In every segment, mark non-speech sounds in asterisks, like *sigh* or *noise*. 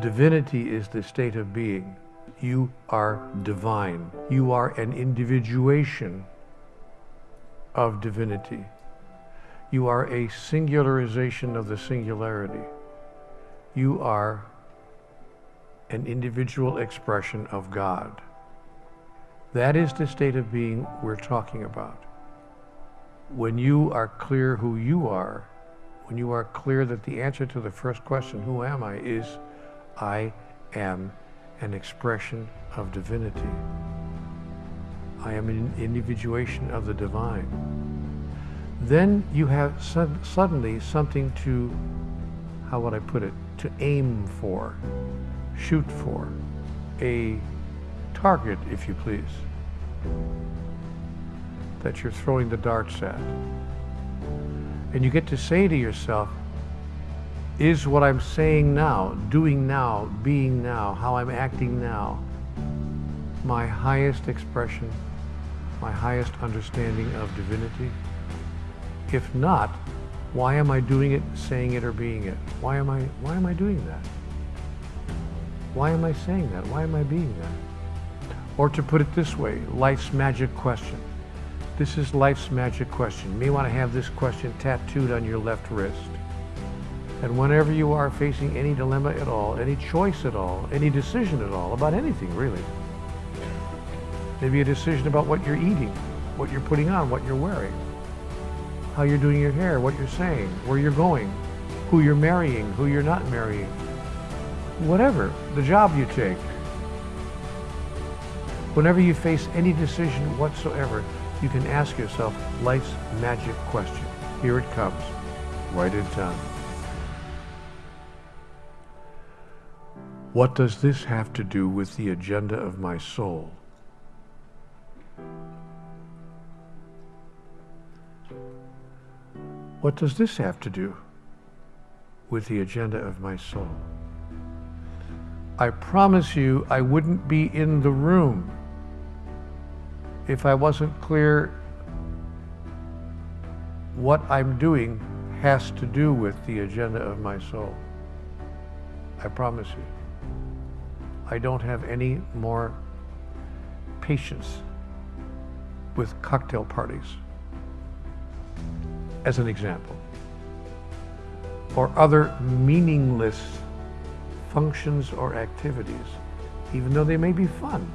Divinity is the state of being. You are divine. You are an individuation of divinity. You are a singularization of the singularity. You are an individual expression of God. That is the state of being we're talking about. When you are clear who you are, when you are clear that the answer to the first question, who am I, is I am an expression of divinity. I am an individuation of the divine. Then you have suddenly something to, how would I put it, to aim for, shoot for, a target, if you please, that you're throwing the darts at. And you get to say to yourself, is what I'm saying now, doing now, being now, how I'm acting now, my highest expression, my highest understanding of divinity? If not, why am I doing it, saying it, or being it? Why am I, why am I doing that? Why am I saying that? Why am I being that? Or to put it this way, life's magic question. This is life's magic question. You may want to have this question tattooed on your left wrist. And whenever you are facing any dilemma at all, any choice at all, any decision at all, about anything really, maybe a decision about what you're eating, what you're putting on, what you're wearing, how you're doing your hair, what you're saying, where you're going, who you're marrying, who you're not marrying, whatever, the job you take. Whenever you face any decision whatsoever, you can ask yourself life's magic question. Here it comes. Write it down. What does this have to do with the agenda of my soul? What does this have to do with the agenda of my soul? I promise you I wouldn't be in the room if I wasn't clear what I'm doing has to do with the agenda of my soul. I promise you. I don't have any more patience with cocktail parties, as an example, or other meaningless functions or activities, even though they may be fun,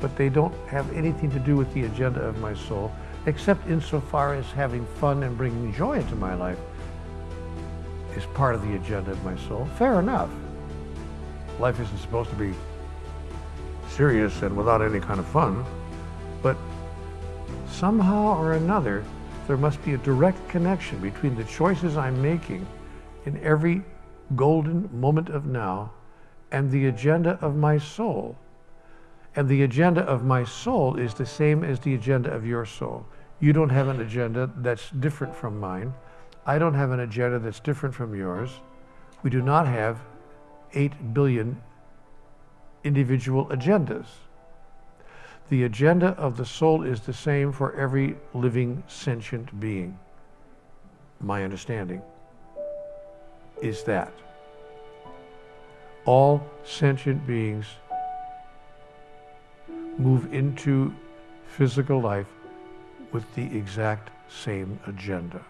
but they don't have anything to do with the agenda of my soul, except insofar as having fun and bringing joy into my life is part of the agenda of my soul. Fair enough life isn't supposed to be serious and without any kind of fun, but somehow or another, there must be a direct connection between the choices I'm making in every golden moment of now and the agenda of my soul. And the agenda of my soul is the same as the agenda of your soul. You don't have an agenda that's different from mine. I don't have an agenda that's different from yours. We do not have 8 billion individual agendas. The agenda of the soul is the same for every living sentient being. My understanding is that all sentient beings move into physical life with the exact same agenda.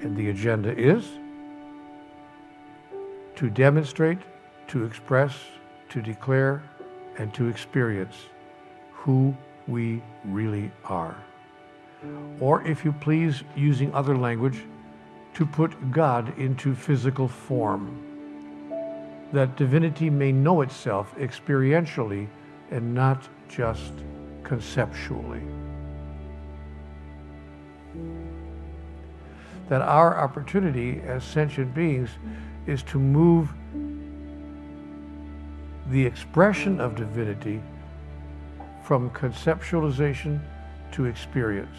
And the agenda is to demonstrate, to express, to declare, and to experience who we really are. Or if you please, using other language, to put God into physical form, that divinity may know itself experientially and not just conceptually. That our opportunity as sentient beings is to move the expression of divinity from conceptualization to experience.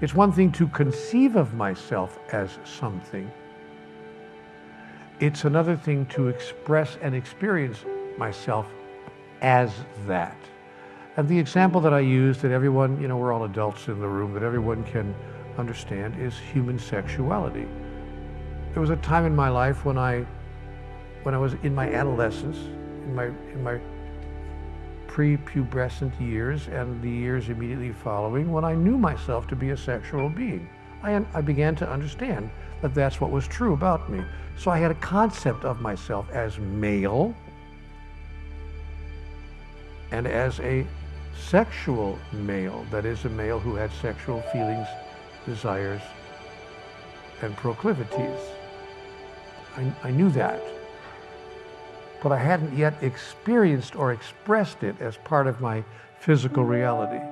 It's one thing to conceive of myself as something. It's another thing to express and experience myself as that. And the example that I use that everyone, you know, we're all adults in the room, that everyone can understand is human sexuality. there was a time in my life when I, when I was in my adolescence, in my, in my prepubescent years and the years immediately following, when I knew myself to be a sexual being. I, I began to understand that that's what was true about me. So I had a concept of myself as male and as a sexual male, that is, a male who had sexual feelings, desires, and proclivities. I, I knew that. But I hadn't yet experienced or expressed it as part of my physical reality.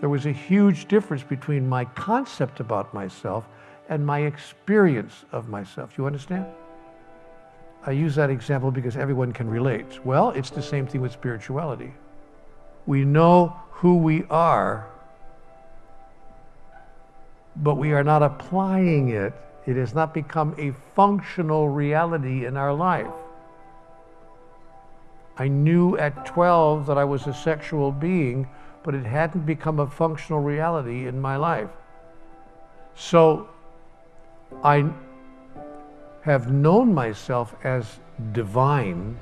There was a huge difference between my concept about myself and my experience of myself. Do you understand? I use that example because everyone can relate. Well, it's the same thing with spirituality. We know who we are, but we are not applying it. It has not become a functional reality in our life. I knew at 12 that I was a sexual being, but it hadn't become a functional reality in my life. So I have known myself as divine,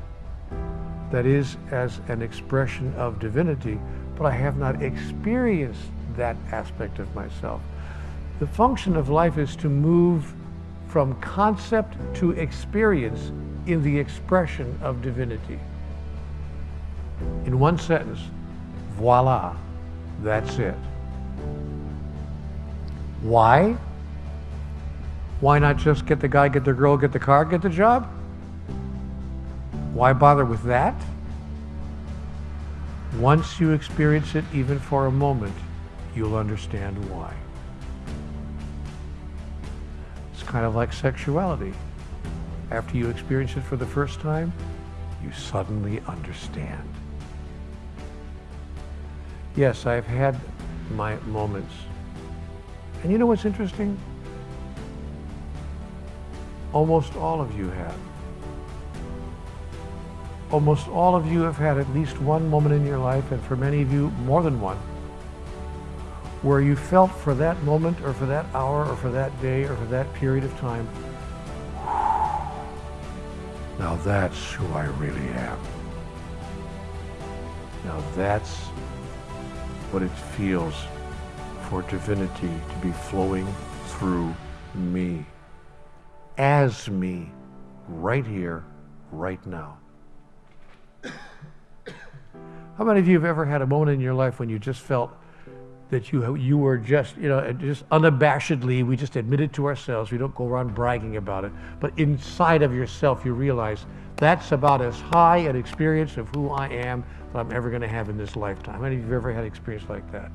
that is, as an expression of divinity, but I have not experienced that aspect of myself. The function of life is to move from concept to experience in the expression of divinity. In one sentence, voila, that's it. Why? Why not just get the guy, get the girl, get the car, get the job? Why bother with that? Once you experience it, even for a moment, you'll understand why. Kind of like sexuality. After you experience it for the first time, you suddenly understand. Yes, I've had my moments. And you know what's interesting? Almost all of you have. Almost all of you have had at least one moment in your life, and for many of you, more than one, where you felt for that moment or for that hour or for that day or for that period of time, now that's who I really am. Now that's what it feels for divinity to be flowing through me as me right here, right now. *coughs* How many of you have ever had a moment in your life when you just felt that you, you were just, you know, just unabashedly, we just admit it to ourselves, we don't go around bragging about it, but inside of yourself you realize that's about as high an experience of who I am that I'm ever going to have in this lifetime. How many of you have ever had an experience like that?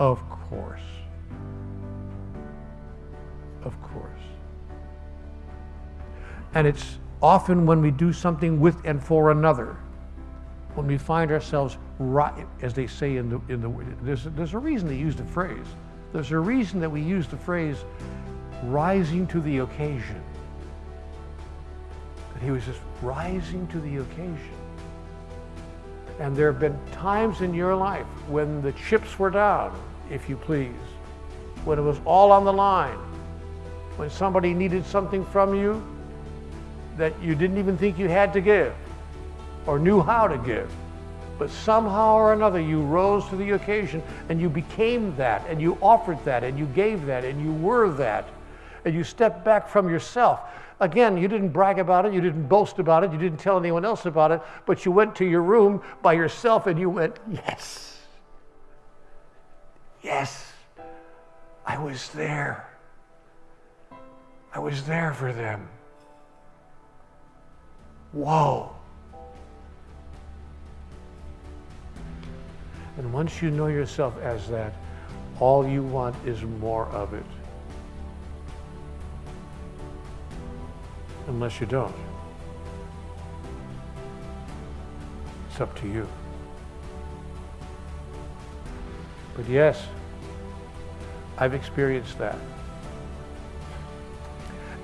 Of course. Of course. And it's often when we do something with and for another, when we find ourselves right, as they say in the, in the there's, there's a reason they use the phrase. There's a reason that we use the phrase rising to the occasion. That he was just rising to the occasion. And there have been times in your life when the chips were down, if you please, when it was all on the line, when somebody needed something from you that you didn't even think you had to give or knew how to give. But somehow or another, you rose to the occasion and you became that and you offered that and you gave that and you were that and you stepped back from yourself. Again, you didn't brag about it, you didn't boast about it, you didn't tell anyone else about it, but you went to your room by yourself and you went, Yes, yes, I was there. I was there for them. Whoa. And once you know yourself as that, all you want is more of it. Unless you don't. It's up to you. But yes, I've experienced that.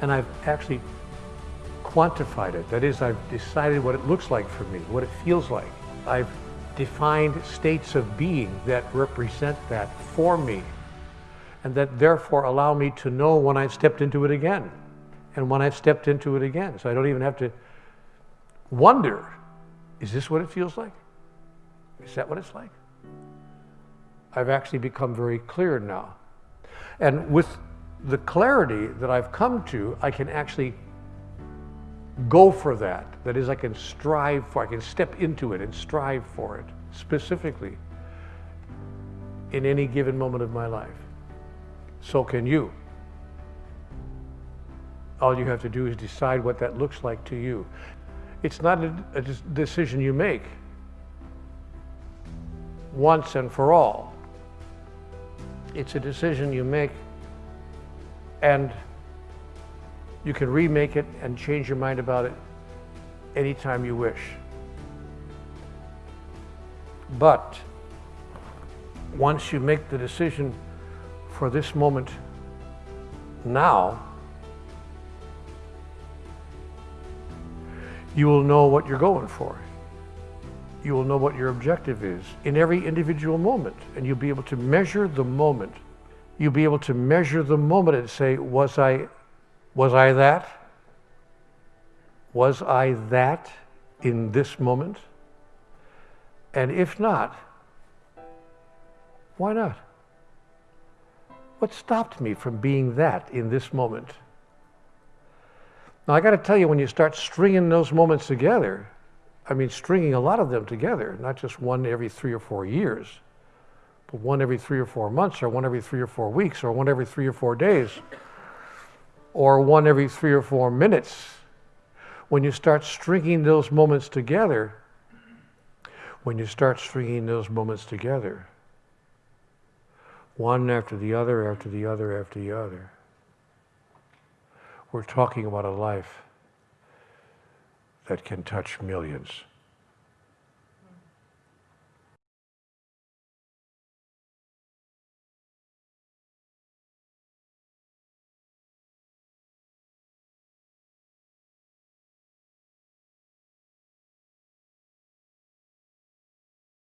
And I've actually quantified it. That is, I've decided what it looks like for me, what it feels like. I've defined states of being that represent that for me and that therefore allow me to know when I've stepped into it again. and when I've stepped into it again. So I don't even have to wonder is this what it feels like? Is that what it's like? I've actually become very clear now. And with the clarity that I've come to, I can actually go for that. That is, I can strive for, I can step into it and strive for it specifically in any given moment of my life. So can you. All you have to do is decide what that looks like to you. It's not a, a decision you make once and for all. It's a decision you make and you can remake it and change your mind about it anytime you wish. But once you make the decision for this moment now, you will know what you're going for. You will know what your objective is in every individual moment, and you'll be able to measure the moment. You'll be able to measure the moment and say, was I, was I that? Was I that in this moment? And if not, why not? What stopped me from being that in this moment? Now, I got to tell you, when you start stringing those moments together, I mean, stringing a lot of them together, not just one every three or four years, but one every three or four months, or one every three or four weeks, or one every three or four days, or one every three or four minutes. When you start stringing those moments together, when you start stringing those moments together, one after the other, after the other, after the other, we're talking about a life that can touch millions.